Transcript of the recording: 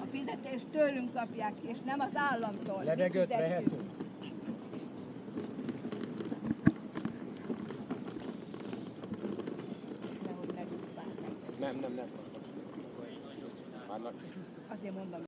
A fizetést tőlünk kapják, és nem az államtól. Levegőt vehetünk? Nem, nem, nem. Annak Azért mondom,